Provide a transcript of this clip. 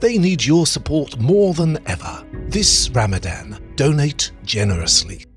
They need your support more than ever. This Ramadan, donate generously.